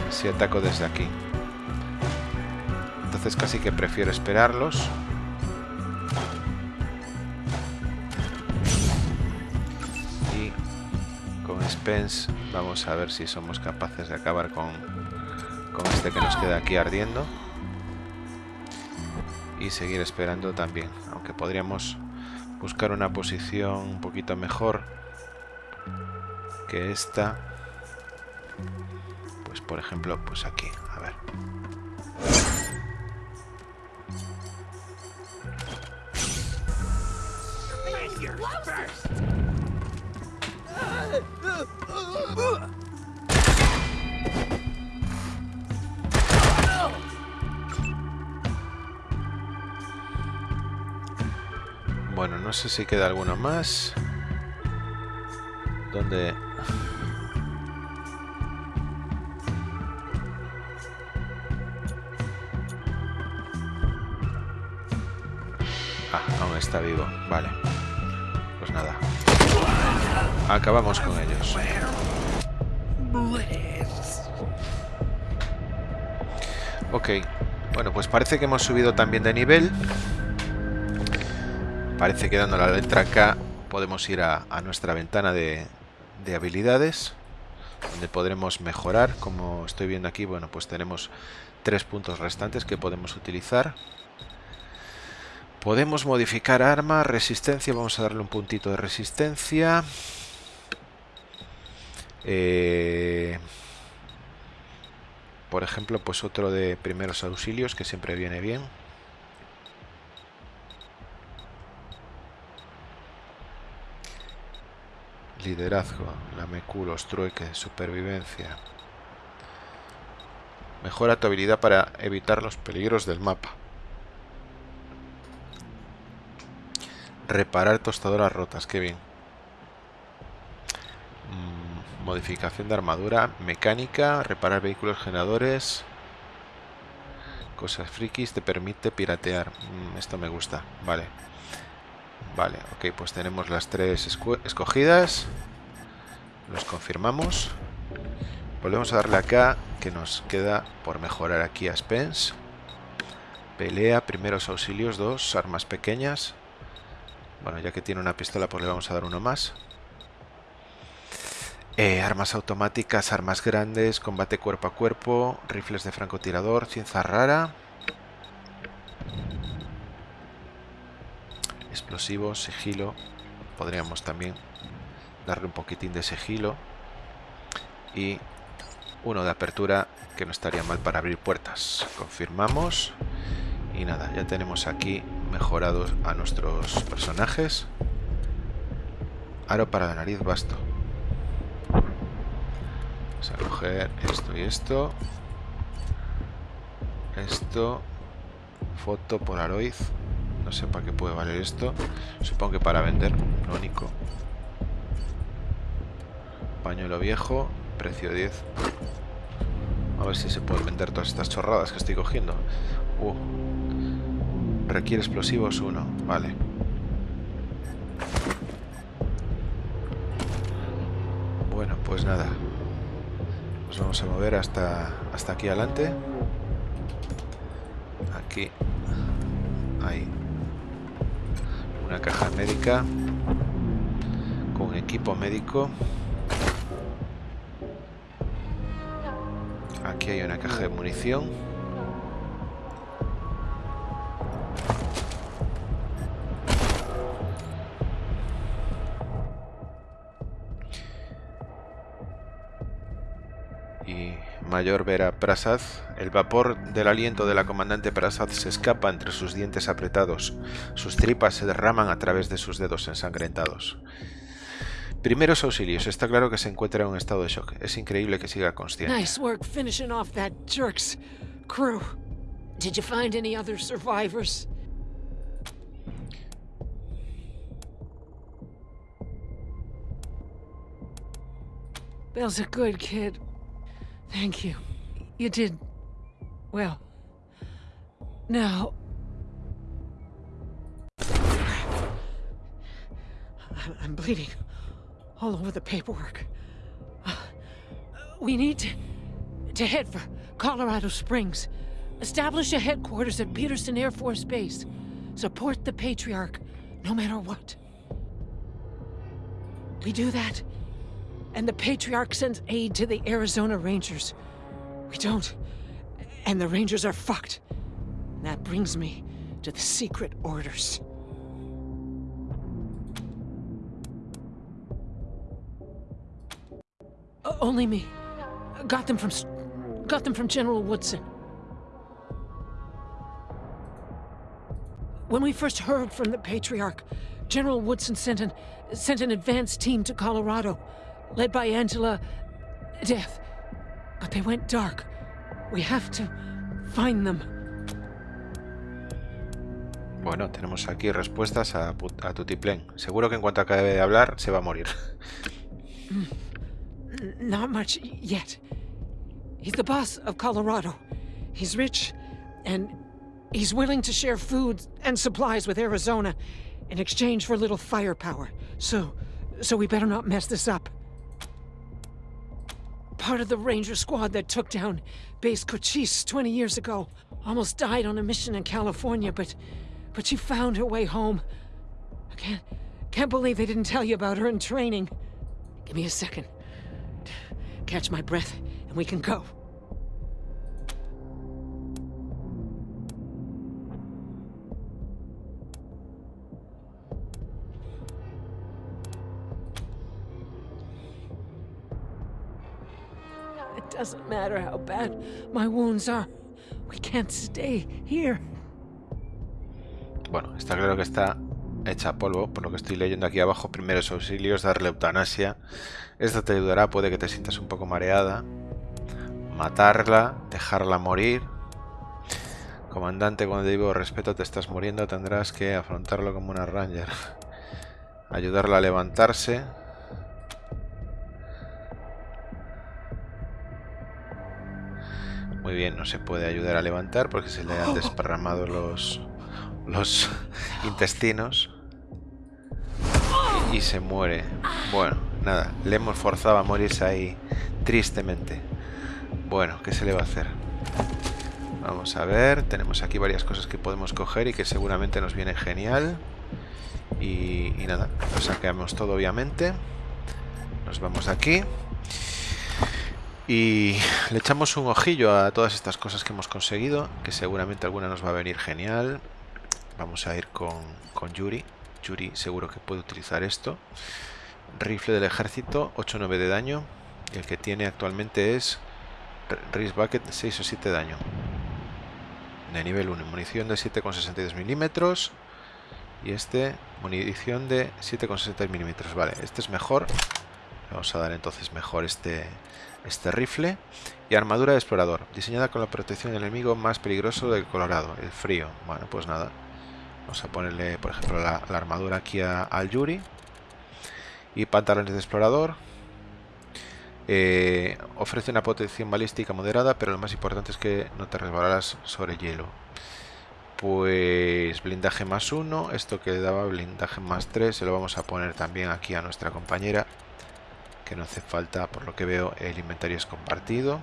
si ataco desde aquí. Entonces casi que prefiero esperarlos. Y con Spence vamos a ver si somos capaces de acabar con, con este que nos queda aquí ardiendo y seguir esperando también aunque podríamos buscar una posición un poquito mejor que esta pues por ejemplo pues aquí a ver Bueno, no sé si queda alguno más. ¿Dónde...? Vivo. Vale. Pues nada. Acabamos con ellos. Ok. Bueno, pues parece que hemos subido también de nivel. Parece que dando la letra K podemos ir a, nuestra ventana de, habilidades donde podremos mejorar como estoy viendo aquí bueno pues tenemos tres puntos restantes que podemos utilizar podemos modificar arma resistencia vamos a darle un puntito de resistencia eh, por ejemplo pues otro de primeros auxilios que siempre viene bien Liderazgo, la los trueques, supervivencia. Mejora tu habilidad para evitar los peligros del mapa. Reparar tostadoras rotas, qué bien. Mm, modificación de armadura, mecánica, reparar vehículos generadores. Cosas frikis, te permite piratear. Mm, esto me gusta, vale. Vale, ok, pues tenemos las tres escogidas. Los confirmamos. Volvemos a darle acá, que nos queda por mejorar aquí a Spence. Pelea, primeros auxilios, dos, armas pequeñas. Bueno, ya que tiene una pistola, pues le vamos a dar uno más. Eh, armas automáticas, armas grandes, combate cuerpo a cuerpo, rifles de francotirador, ciencia rara. explosivos, sigilo. Podríamos también darle un poquitín de sigilo. Y uno de apertura que no estaría mal para abrir puertas. Confirmamos. Y nada, ya tenemos aquí mejorados a nuestros personajes. Aro para la nariz basto. Vamos a coger esto y esto. Esto. Foto Polaroid sé para qué puede valer esto. Supongo que para vender, lo único. Pañuelo viejo, precio 10. A ver si se puede vender todas estas chorradas que estoy cogiendo. Uh. Requiere explosivos 1, vale. Bueno, pues nada. Nos vamos a mover hasta, hasta aquí adelante. Aquí. Ahí. Una caja médica. Con equipo médico. Aquí hay una caja de munición. Mayor Vera Prasad, el vapor del aliento de la comandante Prasad se escapa entre sus dientes apretados. Sus tripas se derraman a través de sus dedos ensangrentados. Primeros auxilios. Está claro que se encuentra en un estado de shock. Es increíble que siga consciente. Nice work finishing off that jerk's crew. Did you find any other survivors? Bill's a good kid. Thank you. You did well. Now. I'm bleeding all over the paperwork. We need to, to head for Colorado Springs. Establish a headquarters at Peterson Air Force Base. Support the Patriarch, no matter what. We do that, and the Patriarch sends aid to the Arizona Rangers. We don't, and the Rangers are fucked. And that brings me to the secret orders. O- only me. Got them from, got them from General Woodson. When we first heard from the Patriarch, General Woodson sent an sent an advance team to Colorado, led by Angela Death. But they went dark. We have to find them. Bueno, tenemos aquí respuestas a, a Tutiplén. Seguro que en cuanto acabe de hablar se va a morir. Not much yet. He's the boss of Colorado. He's rich, and he's willing to share food and supplies with Arizona in exchange for a little firepower. So, so we better not mess this up. Part of the ranger squad that took down Base Cochise 20 years ago almost died on a mission in California, but, but she found her way home. I can't, can't believe they didn't tell you about her in training. Give me a second. Catch my breath, and we can go. Doesn't matter how bad my wounds are. We can't stay here. Bueno, está claro que está hecha polvo, por lo que estoy leyendo aquí abajo. Primeros auxilios, darle eutanasia. Esto te ayudará, puede que te sientas un poco mareada. Matarla, dejarla morir. Comandante, cuando digo respeto, te estás muriendo, tendrás que afrontarlo como una ranger. Ayudarla a levantarse. Muy bien, no se puede ayudar a levantar porque se le han desparramado los, los intestinos. Y se muere. Bueno, nada, le hemos forzado a morirse ahí tristemente. Bueno, ¿qué se le va a hacer? Vamos a ver, tenemos aquí varias cosas que podemos coger y que seguramente nos viene genial. Y, y nada, lo saqueamos todo obviamente. Nos vamos aquí. Y le echamos un ojillo a todas estas cosas que hemos conseguido, que seguramente alguna nos va a venir genial. Vamos a ir con, con Yuri. Yuri seguro que puede utilizar esto. Rifle del ejército, 8-9 de daño. Y el que tiene actualmente es Wrist Bucket, 6 o 7 de daño. De nivel 1, munición de 7,62 milímetros. Y este, munición de 7,60 milímetros. Vale, este es mejor. Vamos a dar entonces mejor este, este rifle. Y armadura de explorador, diseñada con la protección del enemigo más peligroso del Colorado, el frío. Bueno, pues nada. Vamos a ponerle, por ejemplo, la, armadura aquí al Yuri. Y pantalones de explorador. Eh, ofrece una protección balística moderada, pero lo más importante es que no te resbalarás sobre hielo. Pues blindaje más uno, esto que daba blindaje más 3, se lo vamos a poner también aquí a nuestra compañera, que no hace falta, por lo que veo, el inventario es compartido.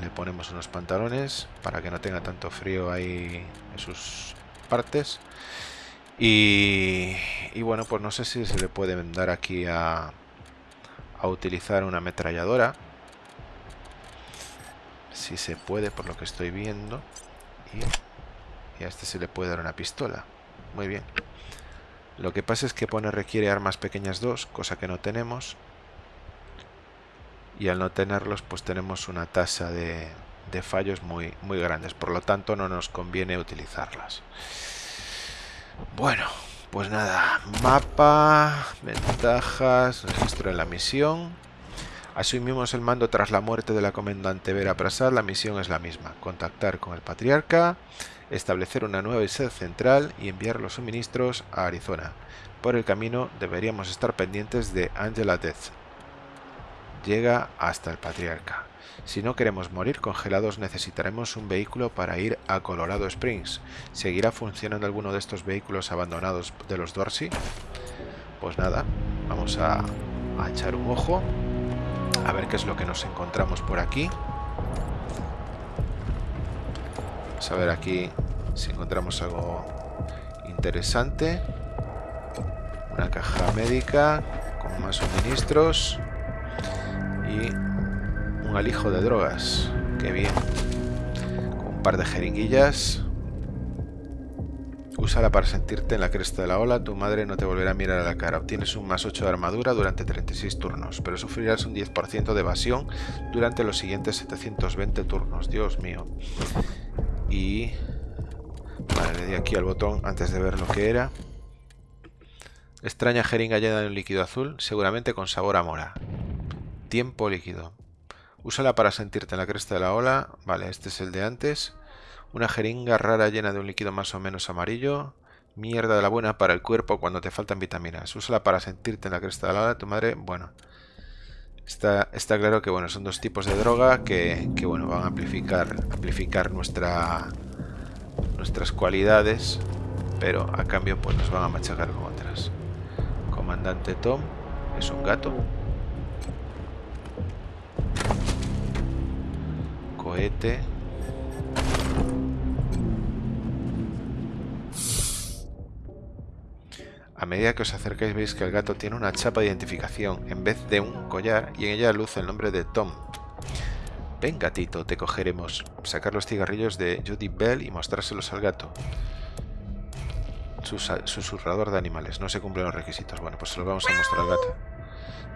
Le ponemos unos pantalones para que no tenga tanto frío ahí en sus partes. Y, bueno, pues no sé si se le puede dar aquí a, a utilizar una ametralladora. Si se puede, por lo que estoy viendo. Y y a este se le puede dar una pistola. Muy bien. Lo que pasa es que pone requiere armas pequeñas 2, cosa que no tenemos. Y al no tenerlos, pues tenemos una tasa de, de fallos muy, muy grandes. Por lo tanto, no nos conviene utilizarlas. Bueno, pues nada. Mapa, ventajas, registro en la misión. Asumimos el mando tras la muerte de la comandante Vera Prasad. La misión es la misma. Contactar con el patriarca establecer una nueva sede central y enviar los suministros a Arizona. Por el camino deberíamos estar pendientes de Angela Death. Llega hasta el Patriarca. Si no queremos morir congelados necesitaremos un vehículo para ir a Colorado Springs. ¿Seguirá funcionando alguno de estos vehículos abandonados de los Dorsey? Pues nada, vamos a, a echar un ojo. A ver qué es lo que nos encontramos por aquí. Vamos a ver aquí si encontramos algo interesante. Una caja médica con más suministros. Y un alijo de drogas. Qué bien. Con un par de jeringuillas. Úsala para sentirte en la cresta de la ola. Tu madre no te volverá a mirar a la cara. Obtienes un más 8 de armadura durante 36 turnos, pero sufrirás un 10% de evasión durante los siguientes 720 turnos. Dios mío. Y... Vale, le di aquí al botón antes de ver lo que era. Extraña jeringa llena de un líquido azul, seguramente con sabor a mora. Tiempo líquido. Úsala para sentirte en la cresta de la ola. Vale, este es el de antes. Una jeringa rara llena de un líquido más o menos amarillo. Mierda de la buena para el cuerpo cuando te faltan vitaminas. Úsala para sentirte en la cresta de la ola. Tu madre, bueno. Está, está claro que bueno, son dos tipos de droga que, bueno, van a amplificar, amplificar nuestra, nuestras cualidades, pero a cambio pues nos van a machacar con otras. Comandante Tom es un gato. Cohete. A medida que os acercáis veis que el gato tiene una chapa de identificación en vez de un collar y en ella luce el nombre de Tom. Ven gatito, te cogeremos. Sacar los cigarrillos de Judy Bell y mostrárselos al gato. susurrador de animales. No se cumplen los requisitos. Bueno, pues se los vamos a mostrar al gato.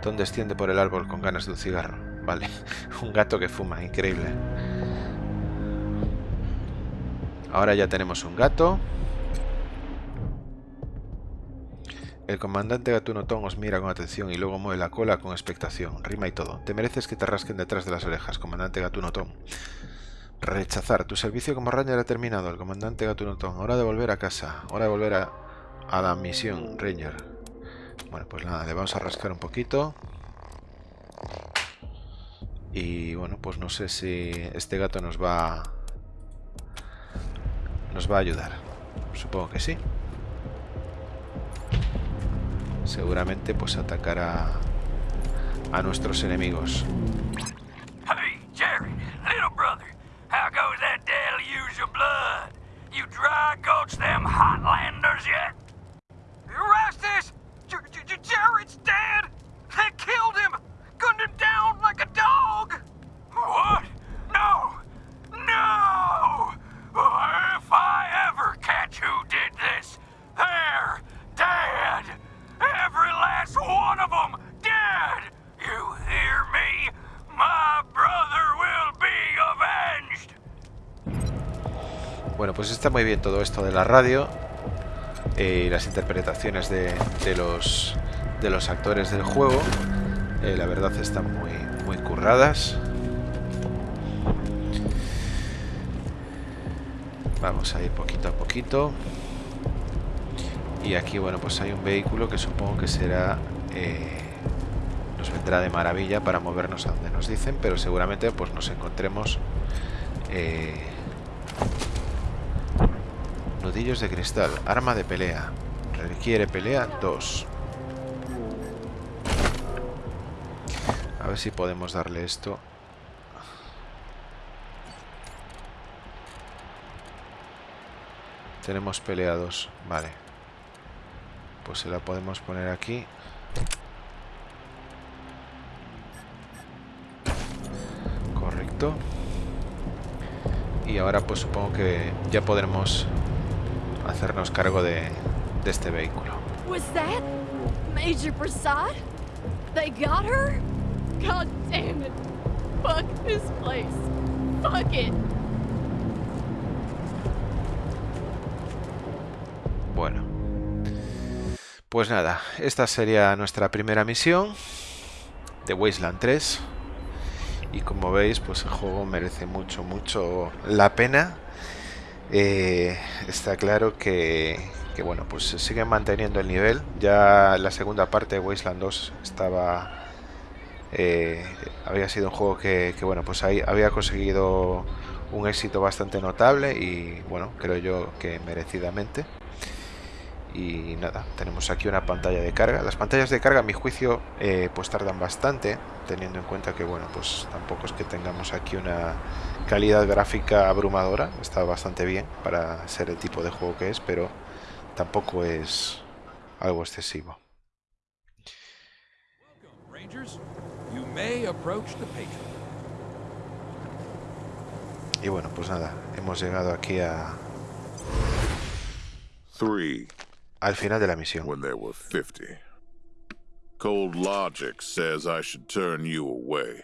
Tom desciende por el árbol con ganas de un cigarro. Vale, un gato que fuma, increíble. Ahora ya tenemos un gato. El comandante Gatuno Tom os mira con atención y luego mueve la cola con expectación. Rima y todo. Te mereces que te rasquen detrás de las orejas, comandante Gatuno Tom. Rechazar. Tu servicio como Ranger ha terminado. El comandante Gatuno Tom. Hora de volver a casa. Hora de volver a, a la misión, Ranger. Bueno, pues nada, le vamos a rascar un poquito. Y bueno, pues no sé si este gato nos va... Nos va a ayudar. Supongo que sí seguramente pues atacará a nuestros enemigos. Hey, Jerry, little brother, how goes that deluge of blood? You dry gulch them Hotlanders yet? Erastus! Jared's dead! They killed him! Gunned him down like a dog! What? No! No! If I ever catch who did this, they're dead! Bueno, pues está muy bien todo esto de la radio y eh, las interpretaciones de, de, los, de los actores del juego. Eh, la verdad están muy, muy curradas. Vamos a ir poquito a poquito. Y aquí, bueno, pues hay un vehículo que supongo que será... Eh, nos vendrá de maravilla para movernos a donde nos dicen, pero seguramente pues nos encontremos... Eh, nudillos de cristal, arma de pelea. Requiere pelea 2. A ver si podemos darle esto. Tenemos peleados, vale. Pues se la podemos poner aquí. Correcto. Y ahora pues supongo que ya podremos hacernos cargo de, de este vehículo. Was that Major Prasad? They got her? God damn it. Fuck this place. Fuck it. Pues nada, esta sería nuestra primera misión de Wasteland 3. Y como veis, pues el juego merece mucho, mucho la pena. Eh, está claro que, bueno, pues se sigue manteniendo el nivel. Ya la segunda parte de Wasteland 2 estaba... Eh, había sido un juego que, que, bueno, pues ahí había conseguido un éxito bastante notable y, bueno, creo yo que merecidamente y nada, tenemos aquí una pantalla de carga. Las pantallas de carga, a mi juicio, eh, pues tardan bastante, teniendo en cuenta que, bueno, pues tampoco es que tengamos aquí una calidad gráfica abrumadora. Está bastante bien para ser el tipo de juego que es, pero tampoco es algo excesivo. Y bueno, pues nada, hemos llegado aquí a... al final de la misión. When there were 50. Cold logic says I should turn you away.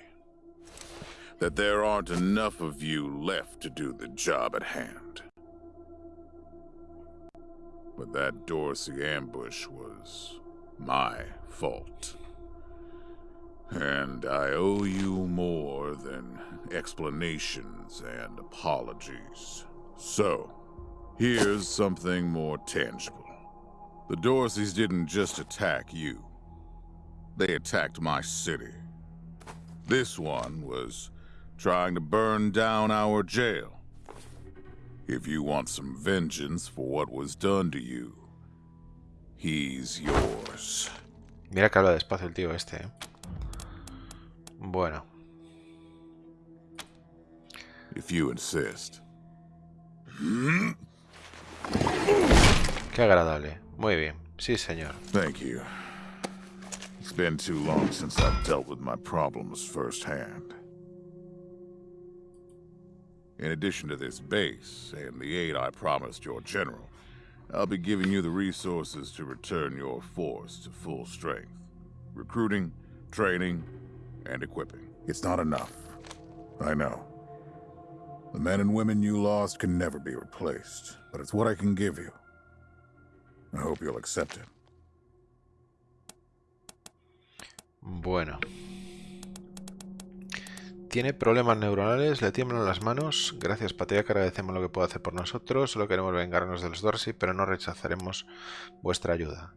That there aren't enough of you left to do the job at hand. But that Dorsey ambush was my fault. And I owe you more than explanations and apologies. So, here's something more tangible. The Dorseys didn't just attack you. They attacked my city. This one was trying to burn down our jail. If you want some vengeance for what was done to you, he's yours. Mira que habla despacio el tío este, ¿eh? Bueno. If you insist. Qué agradable. Muy bien. Sí, señor. Thank you. It's been too long since I've dealt with my problems firsthand. In addition to this base and the aid I promised your general, I'll be giving you the resources to return your force to full strength. Recruiting, training, and equipping. It's not enough. I know. The men and women you lost can never be replaced, but it's what I can give you. I hope you'll accept it. Bueno. Tiene problemas neuronales, le tiemblan las manos. Gracias, Patea, que agradecemos lo que puede hacer por nosotros. Solo queremos vengarnos de los Dorsey, pero no rechazaremos vuestra ayuda.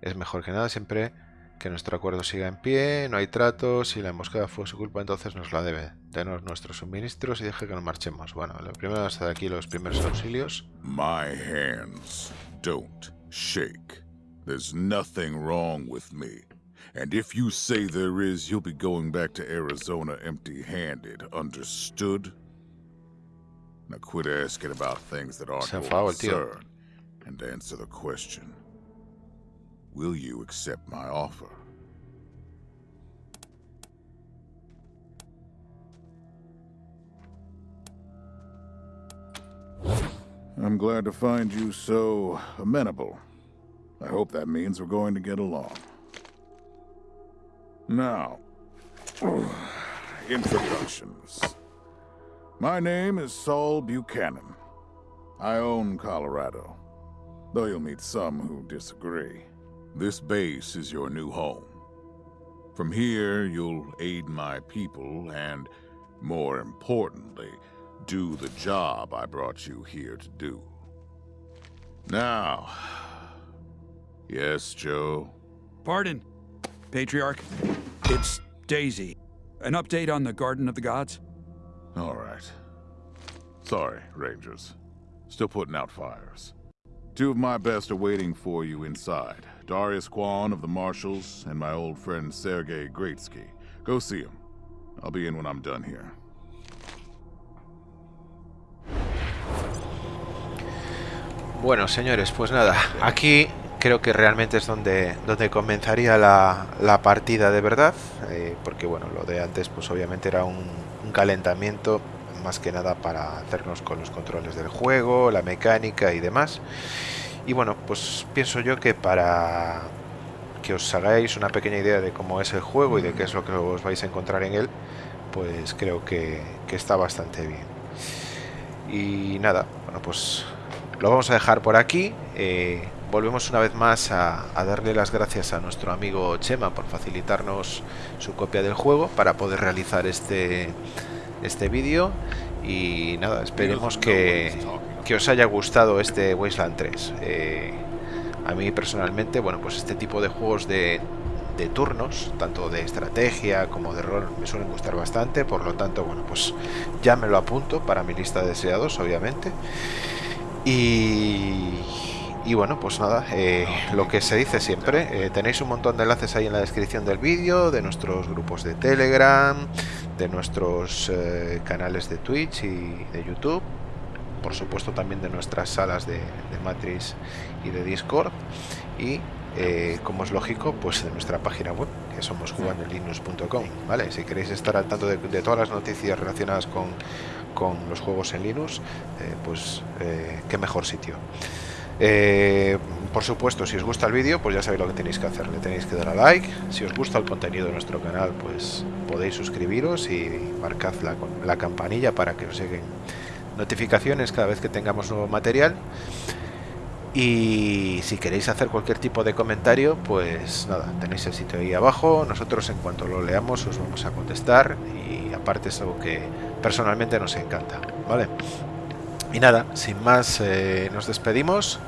Es mejor que nada siempre que nuestro acuerdo siga en pie, no hay trato, si la emboscada fue su culpa entonces nos la debe. Denos nuestros suministros y deje que nos marchemos. Bueno, lo primero es aquí los primeros auxilios. My hands don't shake. There's nothing wrong with me. And if you say there is, you'll be going back to Arizona empty-handed. Understood? Now quit asking about things that aren't your concern and answer the question. Will you accept my offer? I'm glad to find you so amenable. I hope that means we're going to get along. Now, introductions. My name is Saul Buchanan. I own Colorado, though you'll meet some who disagree. This base is your new home. From here, you'll aid my people and, more importantly, do the job I brought you here to do. Now, Yes, Joe. Pardon, Patriarch. It's Daisy. An update on the Garden of the Gods? All right. Sorry, Rangers. Still putting out fires. Two of my best are waiting for you inside. Darius Kwan of the Marshals and my old friend Sergei Greatsky. Go see him. I'll be in when I'm done here. Bueno, señores, pues nada, aquí creo que realmente es donde, donde comenzaría la, la partida de verdad, eh, porque bueno, lo de antes pues obviamente era un, calentamiento más que nada para hacernos con los controles del juego, la mecánica y demás. Y bueno, pues pienso yo que para que os hagáis una pequeña idea de cómo es el juego y de qué es lo que os vais a encontrar en él, pues creo que, que está bastante bien. Y nada, bueno pues lo vamos a dejar por aquí. Eh, volvemos una vez más a, darle las gracias a nuestro amigo Chema por facilitarnos su copia del juego para poder realizar este, este vídeo. Y nada, esperemos que, que, os haya gustado este Wasteland 3. Eh, a mí personalmente, bueno, pues este tipo de juegos de, de turnos, tanto de estrategia como de rol, me suelen gustar bastante. Por lo tanto, bueno, pues ya me lo apunto para mi lista de deseados, obviamente. Y, y, bueno, pues nada, eh, lo que se dice siempre, eh, tenéis un montón de enlaces ahí en la descripción del vídeo, de nuestros grupos de Telegram, de nuestros eh, canales de Twitch y de YouTube, por supuesto también de nuestras salas de, de Matrix y de Discord, y como es lógico, pues de nuestra página web, que somos jugandolinux.com, ¿vale? Si queréis estar al tanto de, de todas las noticias relacionadas con con los juegos en Linux, eh, pues eh, qué mejor sitio. Eh, por supuesto, si os gusta el vídeo, pues ya sabéis lo que tenéis que hacer. Le tenéis que dar a like. Si os gusta el contenido de nuestro canal, pues podéis suscribiros y marcad la, la campanilla para que os lleguen notificaciones cada vez que tengamos nuevo material. Y si queréis hacer cualquier tipo de comentario, pues nada, tenéis el sitio ahí abajo. Nosotros en cuanto lo leamos os vamos a contestar y aparte es algo que personalmente nos encanta, ¿vale? Y nada, sin más eh, nos despedimos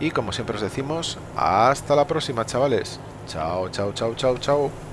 y como siempre os decimos, hasta la próxima chavales. Chao, chao, chao, chao, chao.